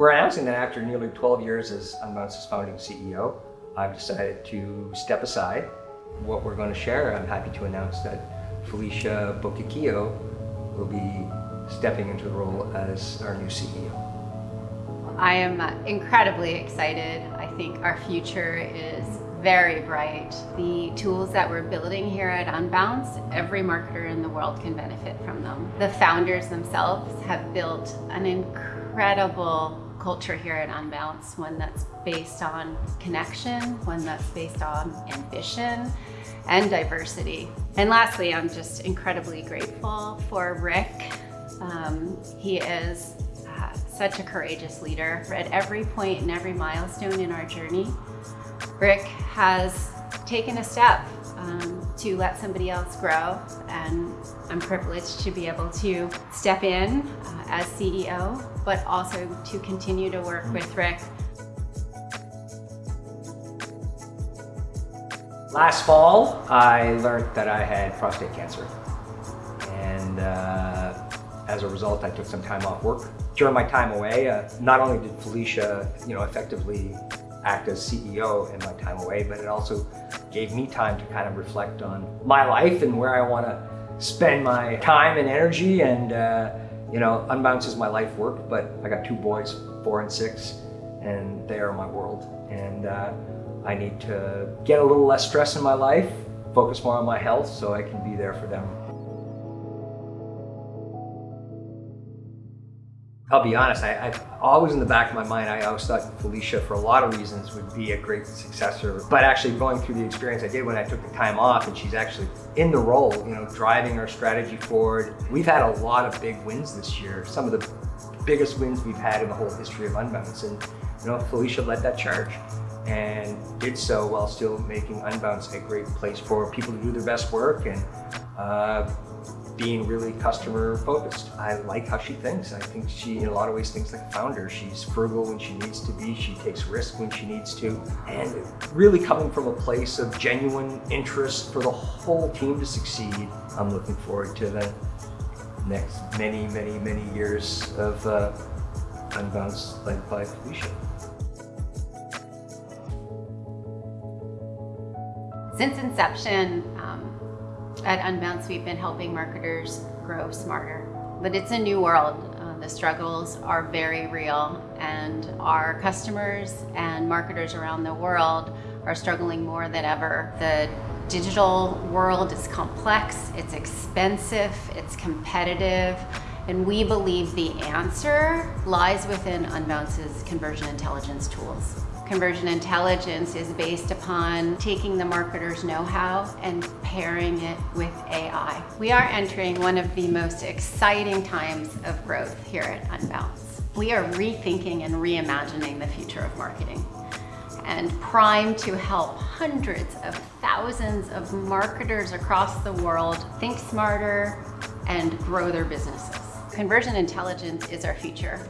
We're announcing that after nearly 12 years as Unbounce's founding CEO, I've decided to step aside. What we're going to share, I'm happy to announce that Felicia Delvecchio will be stepping into the role as our new CEO. I am incredibly excited. I think our future is very bright. The tools that we're building here at Unbounce, every marketer in the world can benefit from them. The founders themselves have built an incredible culture here at Unbounce, one that's based on connection, one that's based on ambition and diversity. And lastly, I'm just incredibly grateful for Rick. Um, he is uh, such a courageous leader at every point and every milestone in our journey. Rick has taken a step um, to let somebody else grow and I'm privileged to be able to step in uh, as CEO, but also to continue to work with Rick. Last fall, I learned that I had prostate cancer. And uh, as a result, I took some time off work. During my time away, uh, not only did Felicia, you know, effectively act as CEO in my time away, but it also gave me time to kind of reflect on my life and where I want to spend my time and energy. And, uh, you know, Unbounce is my life work, but I got two boys, four and six, and they are my world. And uh, I need to get a little less stress in my life, focus more on my health so I can be there for them I'll be honest, I, I, always in the back of my mind, I always thought Felicia, for a lot of reasons, would be a great successor. But actually going through the experience I did when I took the time off and she's actually in the role, you know, driving our strategy forward. We've had a lot of big wins this year, some of the biggest wins we've had in the whole history of Unbounce. And, you know, Felicia led that charge and did so while still making Unbounce a great place for people to do their best work and uh, being really customer focused. I like how she thinks. I think she, in a lot of ways, thinks like a founder. She's frugal when she needs to be. She takes risks when she needs to. And really coming from a place of genuine interest for the whole team to succeed. I'm looking forward to the next many, many, many years of uh, Unbounce led by Felicia. Since inception, at Unbounce, we've been helping marketers grow smarter. But it's a new world. Uh, the struggles are very real and our customers and marketers around the world are struggling more than ever. The digital world is complex, it's expensive, it's competitive, and we believe the answer lies within Unbounce's conversion intelligence tools. Conversion intelligence is based upon taking the marketer's know-how and pairing it with AI. We are entering one of the most exciting times of growth here at Unbounce. We are rethinking and reimagining the future of marketing and primed to help hundreds of thousands of marketers across the world think smarter and grow their businesses. Conversion intelligence is our future.